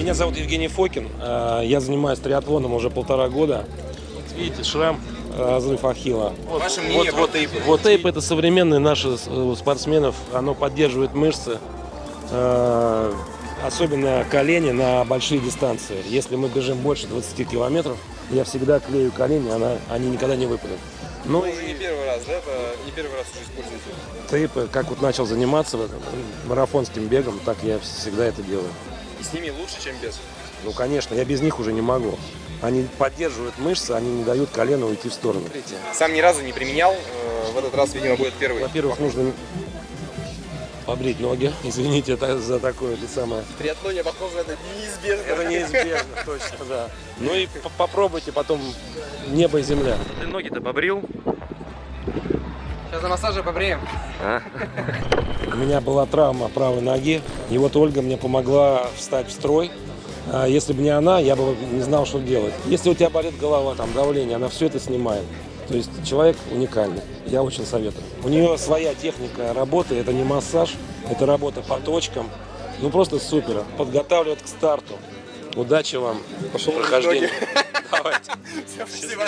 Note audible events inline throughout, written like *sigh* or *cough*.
Меня зовут Евгений Фокин. Э, Я занимаюсь триатлоном уже полтора года. Вот видите, шрам, э, разрыв ахилла. Вот, Ваше мнение вот, по тейпу? Вот тейп это современный наши э, спортсменов. Оно поддерживает мышцы. э, Особенно колени на большие дистанции. Если мы бежим больше 20 километров, я всегда клею колени, она, они никогда не выпадут. Ну Уже не первый раз, да? Это не первый раз уже используете. тейпы, как вот начал заниматься вот, марафонским бегом, так я всегда это делаю. И с ними лучше, чем без. Ну, конечно, я без них уже не могу. Они поддерживают мышцы, они не дают колену уйти в сторону. Сам ни разу не применял. э, В этот раз, видимо, будет первый. Во-первых, нужно побрить ноги. *laughs* Извините это за такое это самое. В триатлоне, похоже, это неизбежно. Это неизбежно, *laughs* точно, да. Ну и по- попробуйте потом небо и земля. Ты ноги-то побрил? Сейчас на массаже побреем. У *laughs* меня была травма правой ноги, и вот Ольга мне помогла встать в строй. А Если бы не она, я бы не знал, что делать. Если у тебя болит голова, там давление, она все это снимает. То есть человек уникальный. Я очень советую. У нее своя техника работы. Это не массаж, это работа по точкам. Ну просто супер. Подготавливает к старту. Удачи вам. Пошел прохождение. Давайте. *laughs* Спасибо.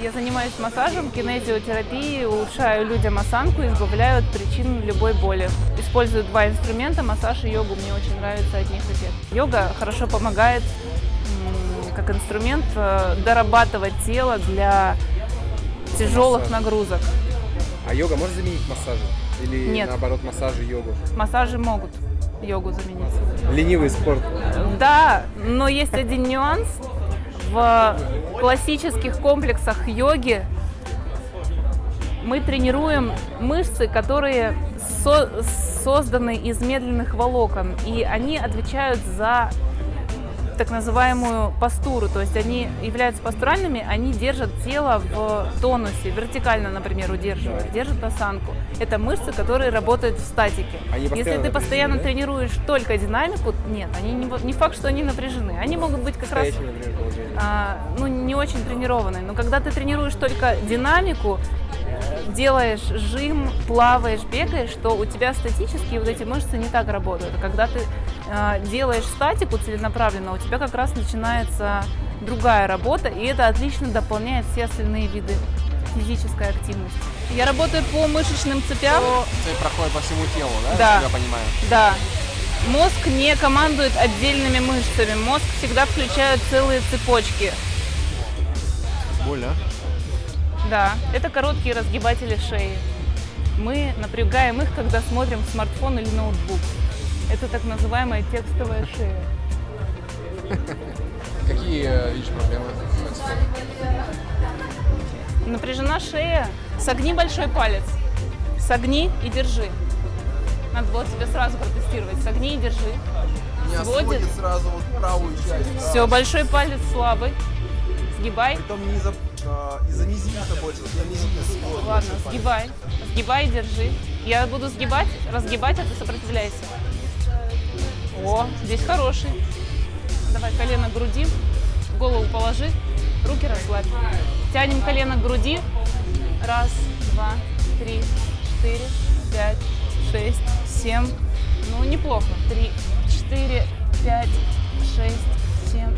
Я занимаюсь массажем, кинезиотерапией, улучшаю людям осанку, избавляю от причин любой боли. Использую два инструмента, массаж и йогу. Мне очень нравится от них эффект. Йога хорошо помогает как инструмент э, дорабатывать тело для тяжелых нагрузок. А йога может заменить массажи? Или Нет. наоборот массажи йогу? Массажи могут йогу заменить. Ленивый спорт. Да, но есть один нюанс. В классических комплексах йоги мы тренируем мышцы, которые со- созданы из медленных волокон, и они отвечают за так называемую постуру, то есть они являются постуральными, они держат тело в тонусе, вертикально, например, удерживают, держат осанку. Это мышцы, которые работают в статике. Они Если ты постоянно напряжены, тренируешь только динамику, нет, они не, не факт, что они напряжены. Они могут быть как раз а, ну, не очень тренированные. Но когда ты тренируешь только динамику, делаешь жим, плаваешь, бегаешь, то у тебя статические вот эти мышцы не так работают. А когда ты делаешь статику целенаправленно, у тебя как раз начинается другая работа, и это отлично дополняет все остальные виды физической активности. Я работаю по мышечным цепям. Это проходит по всему телу, да? Да. Я понимаю. Да. Мозг не командует отдельными мышцами. Мозг всегда включает целые цепочки. Больно? Да, это короткие разгибатели шеи. Мы напрягаем их, когда смотрим смартфон или ноутбук. Это так называемая текстовая шея. Какие э, видишь проблемы? Напряжена шея. Согни большой палец. Согни и держи. Надо было тебе сразу протестировать. Согни и держи. Меня Сводит. сводит сразу вот правую часть. Все, большой палец слабый. Сгибай. Притом не из-за а, из-за мизинца больше. Мизинец сводит. Ладно, сгибай. Сгибай и держи. Я буду сгибать, разгибать, а ты сопротивляйся. О, здесь хороший. Давай колено к груди, голову положи, руки расслабь. Тянем колено к груди. Раз, два, три, четыре, пять, шесть, семь. Ну, неплохо. Три, четыре, пять, шесть, семь.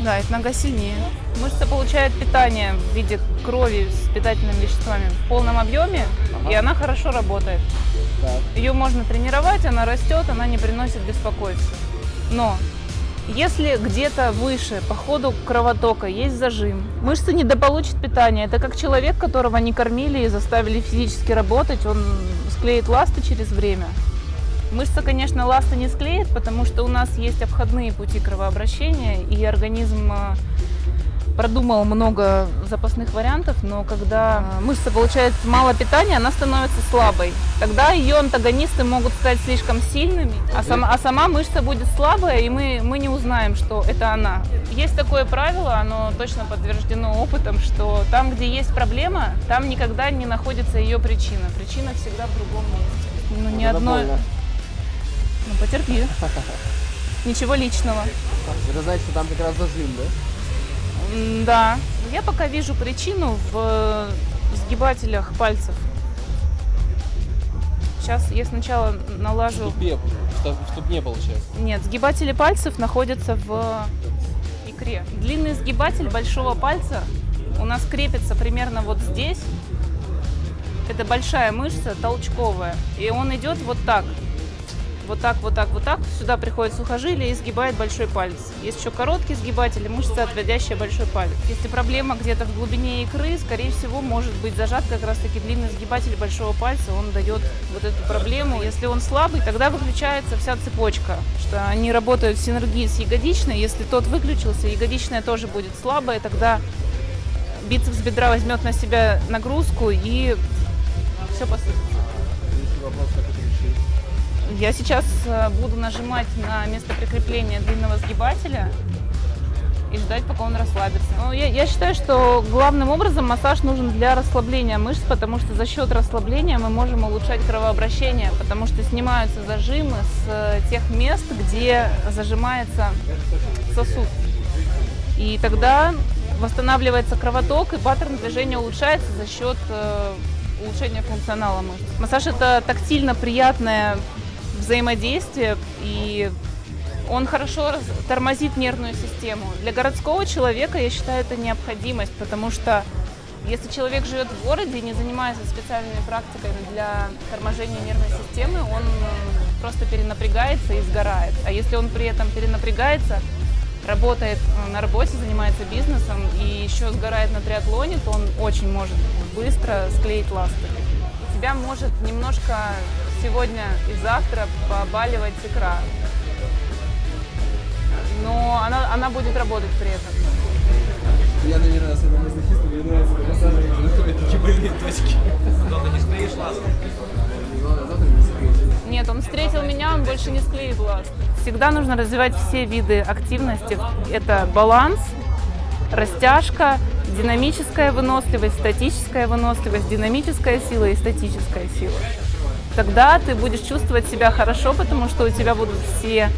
Да, эта нога сильнее. Мышца получает питание в виде крови с питательными веществами в полном объеме, и она хорошо работает. Ее можно тренировать, она растет, она не приносит беспокойства. Но если где-то выше по ходу кровотока есть зажим, мышца недополучит питание. Это как человек, которого не кормили и заставили физически работать, он склеит ласты через время. Мышца, конечно, ласты не склеит, потому что у нас есть обходные пути кровообращения, и организм э, продумал много запасных вариантов, но когда э, мышца получает мало питания, она становится слабой. Тогда ее антагонисты могут стать слишком сильными, а сама, а сама мышца будет слабая, и мы, мы не узнаем, что это она. Есть такое правило, оно точно подтверждено опытом, что там, где есть проблема, там никогда не находится ее причина. Причина всегда в другом месте. Ну, ни одной... Ну, потерпи. *laughs* Ничего личного. Это значит, что там как раз зажим, да? Да. Я пока вижу причину в э, сгибателях пальцев. Сейчас я сначала налажу... Ступе, что- в ступне получается. Нет, сгибатели пальцев находятся в икре. Длинный сгибатель большого пальца у нас крепится примерно вот здесь. Это большая мышца, толчковая. И он идет вот так. Вот так, вот так, вот так. Сюда приходит сухожилие и сгибает большой палец. Есть еще короткий сгибатель мышца, отводящая большой палец. Если проблема где-то в глубине икры, скорее всего, может быть зажат как раз-таки длинный сгибатель большого пальца. Он дает вот эту проблему. Если он слабый, тогда выключается вся цепочка. Что они работают в синергии с ягодичной. Если тот выключился, ягодичная тоже будет слабая, тогда бицепс бедра возьмет на себя нагрузку и все посыпется. Я сейчас э, буду нажимать на место прикрепления длинного сгибателя и ждать, пока он расслабится. Ну, я, я считаю, что главным образом массаж нужен для расслабления мышц, потому что за счет расслабления мы можем улучшать кровообращение, потому что снимаются зажимы с э, тех мест, где зажимается сосуд. И тогда восстанавливается кровоток, и паттерн движения улучшается за счет э, улучшения функционала мышц. Массаж – это тактильно приятное взаимодействие, и он хорошо тормозит нервную систему. Для городского человека, я считаю, это необходимость, потому что если человек живет в городе и не занимается специальными практиками для торможения нервной системы, он просто перенапрягается и сгорает. А если он при этом перенапрягается, работает на работе, занимается бизнесом и еще сгорает на триатлоне, то он очень может быстро склеить ласты. Тебя может немножко сегодня и завтра побаливать икра. Но она, она будет работать при этом. Я, наверное, вернулся до массажа, где находят такие больные точки. Не склеишь завтра не склеишь. Нет, он встретил меня, он больше не склеит ласт. Всегда нужно развивать все виды активности. Это баланс, растяжка, динамическая выносливость, статическая выносливость, динамическая сила и статическая сила. Тогда ты будешь чувствовать себя хорошо, потому что у тебя будут все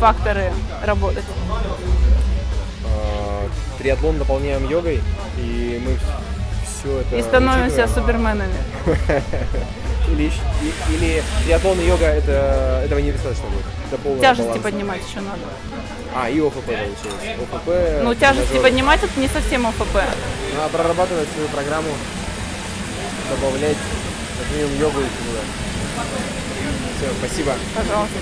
факторы работать. А, Триатлон дополняем йогой, и мы все это И становимся учитываем. суперменами. *laughs* Или, или триатлон и йога, это, этого недостаточно будет. Тяжести баланс. поднимать еще надо. А, и ОФП получилось. ОФП. Ну, тяжести тренажеры. поднимать это не совсем ОФП. Надо прорабатывать свою программу, добавлять как минимум йогу и туда. Все, спасибо. Пожалуйста.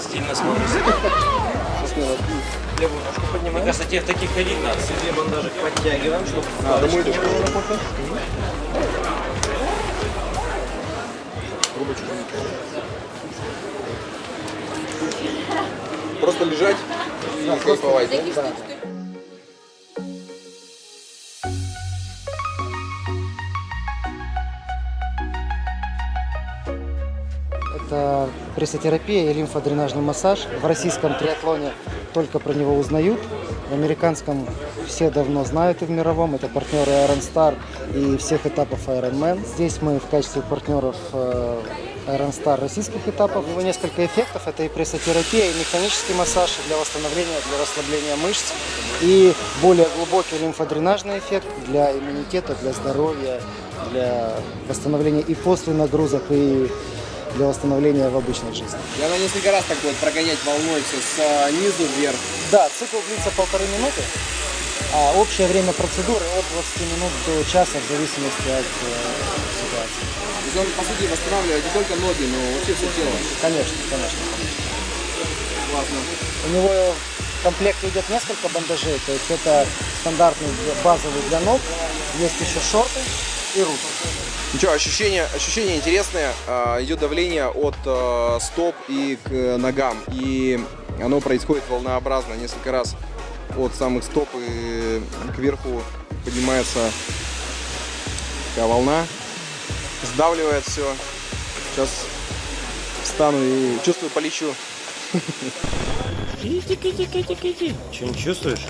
Стильно смотрится. Левую ножку поднимаем. Мне кажется, в таких ходить надо. Две бандажик подтягиваем, чтобы А, домой идешь? Просто лежать и кайфовать, да? Это прессотерапия и лимфодренажный массаж. В российском триатлоне только про него узнают. В американском все давно знают и в мировом. Это партнеры Iron Star и всех этапов Ironman. Здесь мы в качестве партнеров э, Iron Star российских этапов. У него несколько эффектов. Это и прессотерапия, и механический массаж для восстановления, для расслабления мышц. И более глубокий лимфодренажный эффект для иммунитета, для здоровья, для восстановления и после нагрузок, и для восстановления в обычной жизни. И она несколько раз так будет прогонять волной все снизу вверх. Да, цикл длится полторы минуты, а общее время процедуры от 20 минут до часа в зависимости от э. То есть он, по сути, восстанавливает не только ноги, но вообще все тело. Конечно, конечно. Классно. У него в комплекте идет несколько бандажей, то есть это стандартный базовый для ног, есть еще шорты и руки. Ну что, ощущения, ощущения интересные. А, идет давление от а, стоп и к э, ногам. И оно происходит волнообразно несколько раз от самых стоп и кверху поднимается такая волна. Сдавливает все. Сейчас встану и чувствую, полечу. Что, не чувствуешь?